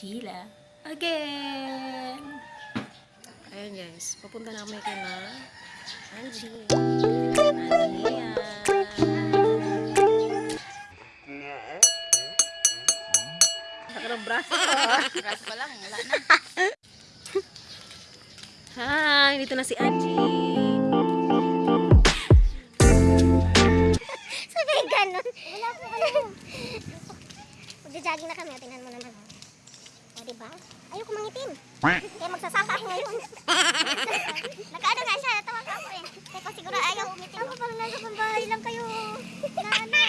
again. Ayan guys, papunta na kami kay na Angie. Ania. Saka ng braso ko. Braso pa lang, wala na. Hi, dito na si Angie. Sabi ganun. Wala po ano. Magja-jogging na kami. Tingnan mo naman. O, diba? Ayoko mangitim. Kaya magsasaka ako ngayon. Nakaano nga siya. Natawa ka ako eh. Teka siguro ayaw umitim. Ako parang nasa pambahay lang kayo. Na ano.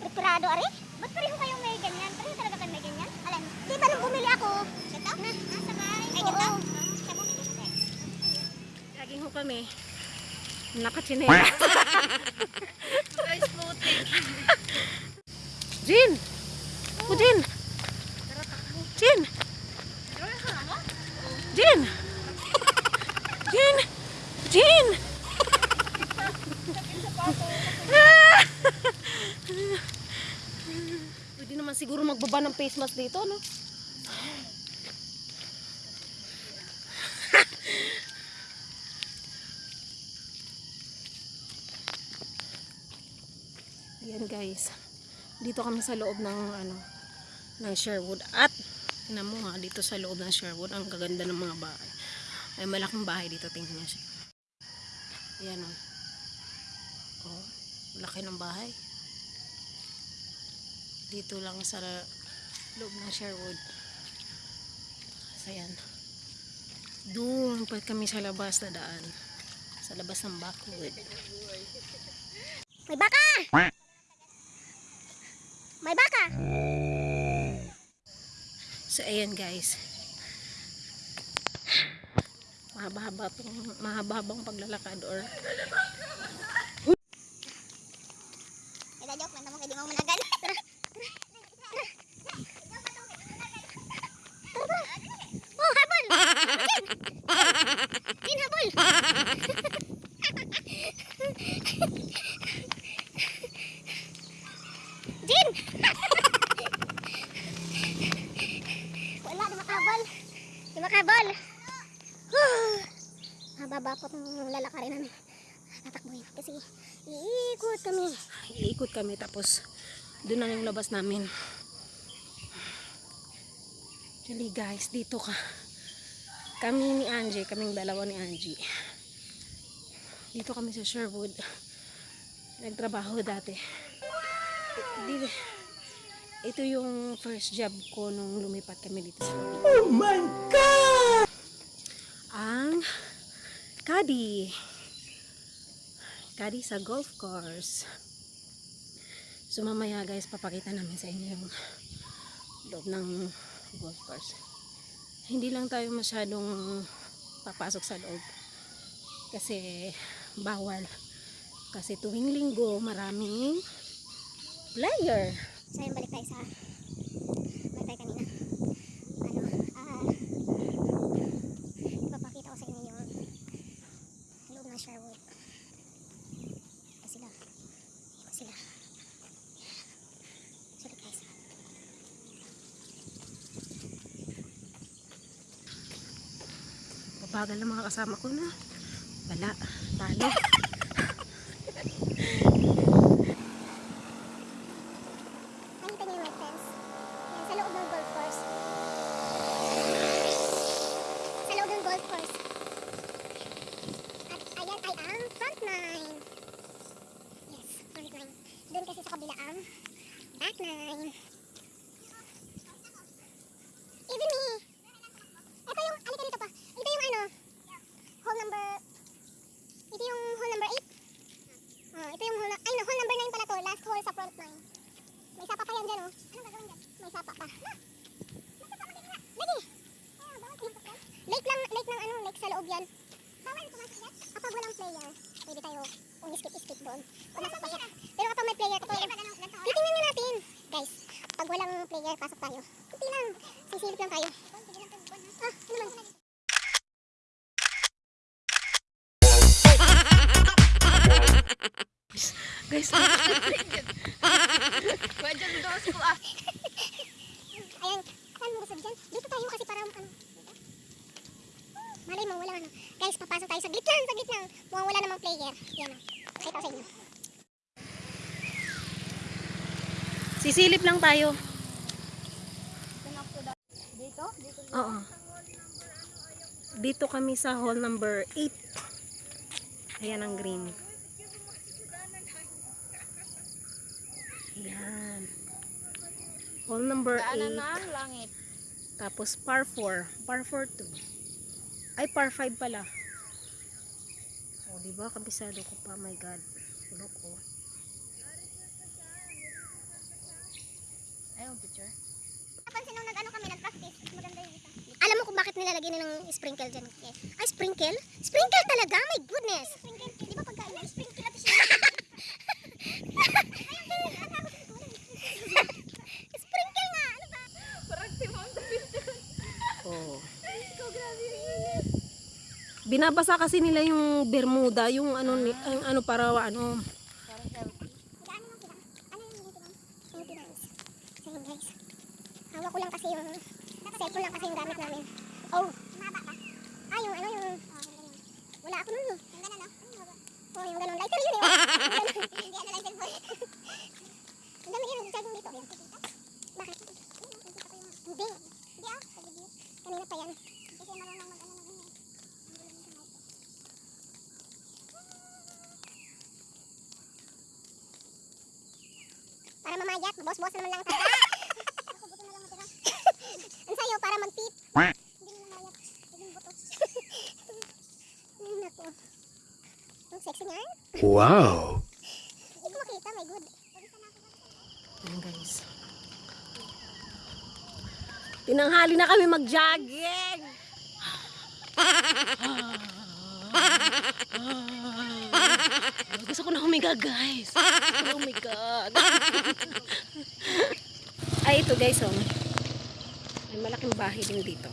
Preparado, ari? Ba't pareho kayo may ganyan? Pareho talaga kayo may ganyan? Alam, di ba nung bumili ako? Ito? Na, nasa bahay. Ay, ito? Siya bumili siya. Laging ho kami. Nakachinela. Guys, puti. Jin! Jin! Jin! Jin! Jin! Jin! Pwede naman siguro magbaba ng face mask dito, no? Ayan guys. Dito kami sa loob ng ano ng Sherwood at tingnan mo nga dito sa loob ng Sherwood ang gaganda ng mga bahay. Ay malaking bahay dito tingnan niyo siya. Ayan oh. Oh, laki ng bahay. Dito lang sa loob ng Sherwood. So ayan. Doon pa kami sa labas na daan. Sa labas ng backwood. May baka! May baka! So, ayan guys. Mahaba-haba tong mahaba-habang paglalakad or joke man mo kay di mo managan. Tara. Oh, habol. Din habol. Din. Wala na makabal. Di makabal. Mababa po itong lalakarin namin. Tatakbuhin kasi iikot kami. Iikot kami tapos doon na yung labas namin. Actually guys, dito ka. Kami ni Angie, kaming dalawa ni Angie. Dito kami sa Sherwood. Nagtrabaho dati. Di, ito yung first job ko nung lumipat kami dito sa Oh my God! Ang Kadi. Kadi sa golf course. So mamaya guys, papakita namin sa inyo yung loob ng golf course. Hindi lang tayo masyadong papasok sa loob. Kasi bawal. Kasi tuwing linggo, maraming player. So yun, balik tayo sa balik tayo kanina. Ano, ah, ipapakita ko sa inyo yung loob ng Sherwood. Ito sila. Ito sila. Sulit guys. Pabagal ng mga kasama ko na. Wala. Talo. Nakita niyo yung white fence? Yan, sa loob ng golf course. Sa loob ng golf course. At ayan ay ang front nine. Yes, front nine. Doon kasi sa kabila ang back nine. Even me. Ito yung, alika dito pa. Ito yung ano, hole number, ito yung hole number 8. Ah, ito yung hole, na- ay no, hole number 9 pala to. Last hole sa front nine. May sapa pa yan dyan, oh. Anong gagawin dyan? May sapa pa. Namang player. Yan o. Pakita ko sa inyo. Sisilip lang tayo. Dito? Dito. Oo. Dito kami sa hall number 8. Ayan ang green. Ayan. Hall number Daanan 8. ng langit. Tapos par 4. Par 4 to. Ay, par 5 pala. O, oh, diba? Kabisado ko pa. My God. Tulog ko. Ayun, picture. Napansin nung nag-ano kami, nag-practice. Maganda yung isa. Alam mo kung bakit nilalagay nila ng sprinkle dyan? Ay, sprinkle? Sprinkle talaga? My goodness! Sprinkle. Di ba pagkain? Sprinkle natin siya. sprinkle nga! Ano ba? Oh. Binabasa kasi nila yung Bermuda, yung ano, ang ano para ano, Parang healthy. Gaano lang sila? Ano yung maintenance? Maintenance. So yun guys. Hawak ko lang kasi yung cellphone lang kasi yung gamit namin. Oh. Mahaba ka? Ah, yung ano yung... Wala ako nun. Yung gano'n, no? Oh, yung gano'n. Lighter yun eh. Hindi ano lighter boy. Ang dami yun. Charging dito. Bakit? Hindi. Hindi ah. Kanina pa yan. Kasi marunong mag-ano ng ano. Para mamayat, boss-boss naman lang tayo. Ako buto na lang matira. Ang sayo, para mag-tip. Hindi mo mamayat. Hindi buto. Naku. Ang sexy niyan. Wow. Hindi ko makita, my good. Ayan guys. Tinanghali na kami mag-jogging. Gusto ko na humiga guys. Gusto ko na humiga. Ay ito guys oh. May malaking bahay din dito.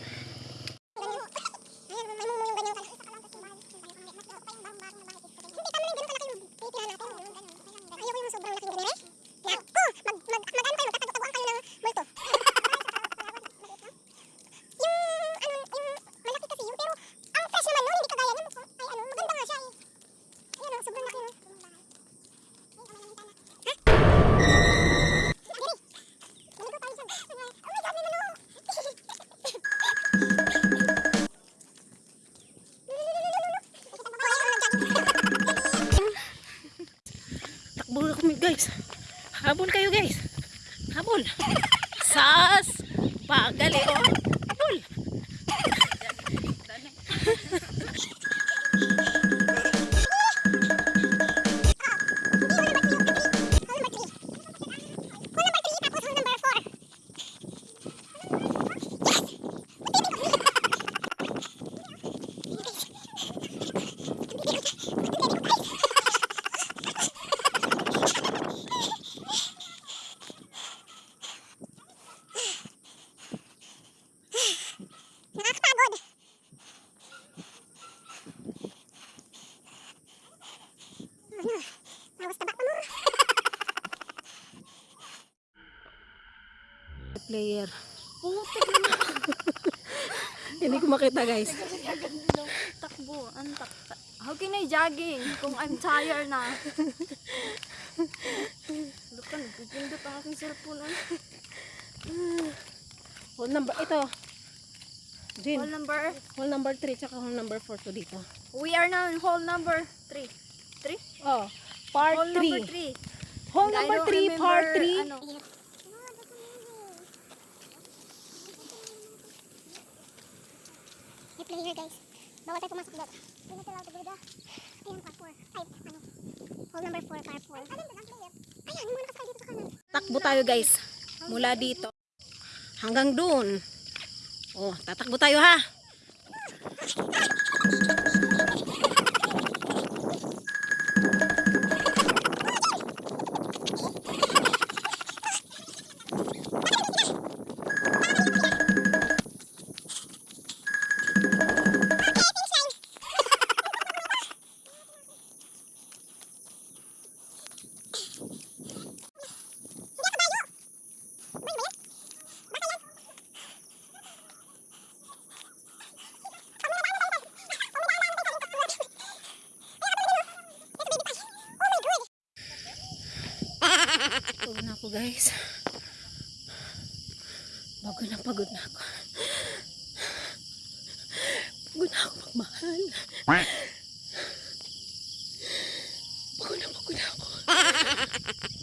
Sas. Pagali oh. Ano? Awas taba pa mo. Player. Hindi ko makita guys. Takbo. Ang tak How can I jogging kung I'm tired na? Look, nagpipindot ang aking cellphone. ah. Hall number, ito. Jin, Hall number? hall number 3 tsaka hall number 4 to dito. We are now in hall number 3. 3? Oh, part Hall 3. number 3. Hall number 3, part 3. Ano, player guys. Bawal tayo pumasok doon. Hindi tayo tayo Ayan, par 4. Ay, ano? Hall number 4, par 4. Alin ba ang player? Ayan, yung mga nakasakay dito sa kanan. Takbo tayo guys. Mula dito. Hanggang doon. Oh, tatakbo tayo ha. Ako guys. Bago na pagod na ako. Pagod na ako magmahal. Pagod na pagod na ako.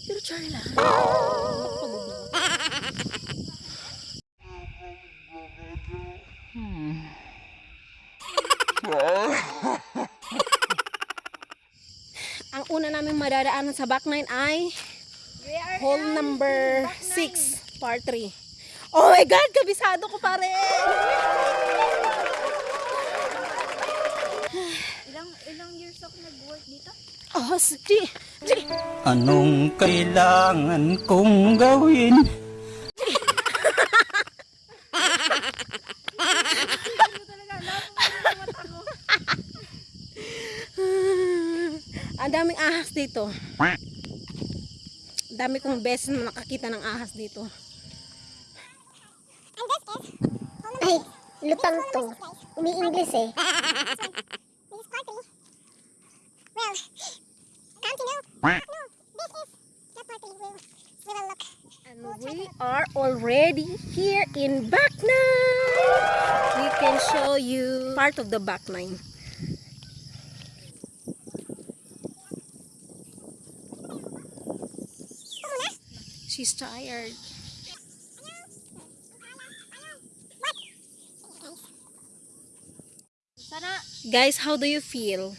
Pero char lang. Pagod na ako. Ang una namin madadaanan sa back nine ay hole number 6, part 3. Oh my God! Kabisado ko pare! Ilang ilang years ako nag-work dito? Oh, sige! Sige! Anong kailangan kong gawin? Ang daming ahas dito. Dami kong beses na nakakita ng ahas dito. And this is... Ay, lutang to. Umi-English eh. This is part three. Well, continue. No, this is not part. We'll, we will look. And we are already here in back nine. We can show you part of the back nine. She's tired. Sana, Guys, how do you feel?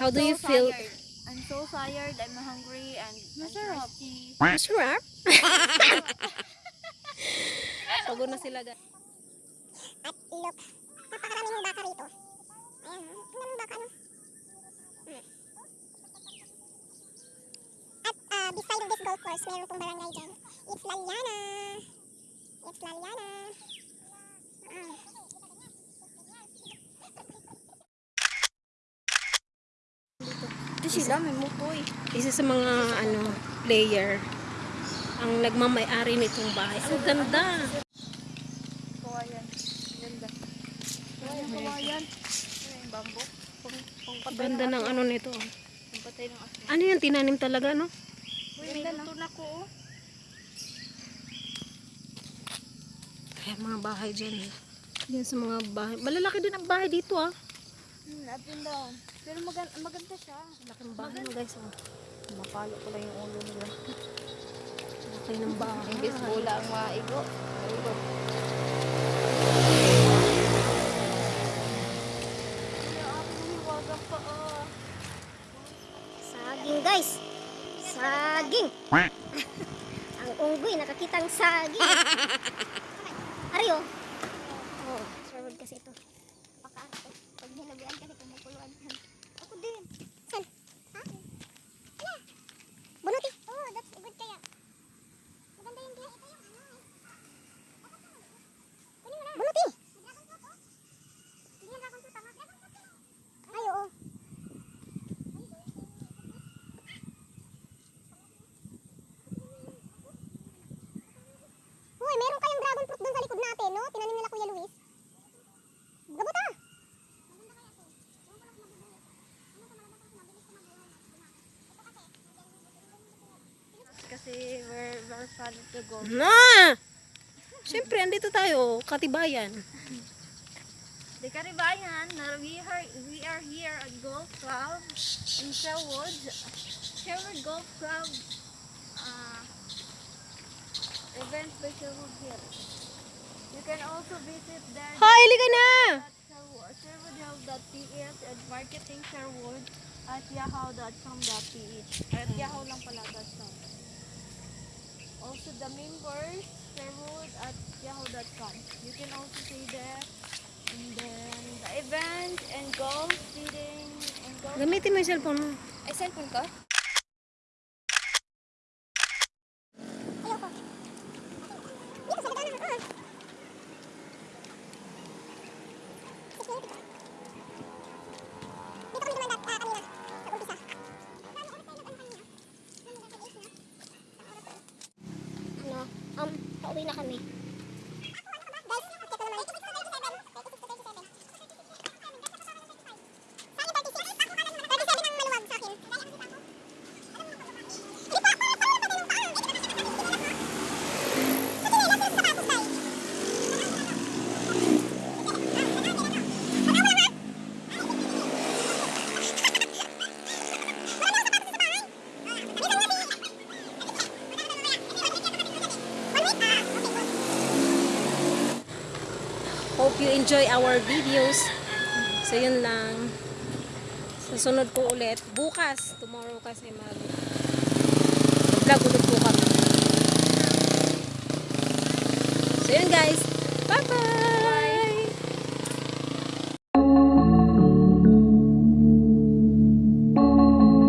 How do so you feel? tired. I'm so tired, I'm hungry, and I'm thirsty. Masarap. Pagod na sila guys. At look, napakarami ng baka rito. Ayan, ang daming baka no. Hmm. At uh, beside of course, meron pong barangay dyan. It's Laliana. It's Laliana. Ah. Ito sila, may mutoy. Isa sa mga ano player ang nagmamay-ari nitong bahay. Ang ganda. Kawayan. Ganda. Kawayan, kawayan. Ano yung bamboo? Ganda ng ano nito. Asma. Ano yan? Tinanim talaga, no? Luto na ko. oh. Kaya mga bahay dyan. eh. Yan sa mga bahay. Malalaki din ang bahay dito, ah. Hmm, up and down. Pero maganda, maganda siya. Laking bahay mo, guys. Oh. Mapalo ko lang yung ulo nila. Laki ng bahay. Imbis bola ang maigo. Maigo. Saging guys. Saging. Ang unggoy, nakakitang saging. Ariyo. Oh, sure kasi ito. Pakaan to. Pag nilabian kasi kumukuluan. Ako din. San? Ha? Ala. Bunuti. Oh, that's good kaya. Maganda yung glass. Ito yung ano eh. Kunin mo na. Bunuti. Hindi yan dragon fruit, tama? Ay, oo. Uy, meron kayong dragon fruit doon sa likod natin, no? Tinanim nila Kuya Luis. Gabot ah! We're fun to go. Na! Siyempre, andito tayo. Katibayan. The Karibayan, na we are, we are here at Golf Club in Sherwood. Sherwood Golf Club uh, events by Sherwood Hill. You can also visit there Hoy, liga na! at Sherwood, sherwoodhill.ph and marketing Sherwood at yahoo.com.ph at yahoo lang pala .com. Also the members Sherwood at yahoo.com. You can also see there and then the event and golf seating and golf. Gamitin mo yung cellphone mo. Ay, cellphone ko? Ayoko. Dito sa daanan, ah. Six minutes. Dito kami dumaan dat- ah, kanina, sa umpisa. Ano, um, pauwi na kami. Guys, check ko naman. Sa akin, 36. 37 ang maluwag sa akin. Hindi pa, paano pa tayo ng paa? You enjoy our videos. So, yun lang. Sa sunod po ulit. Bukas, tomorrow kasi mag vlog ulit po kami. So, yun guys. Bye-bye!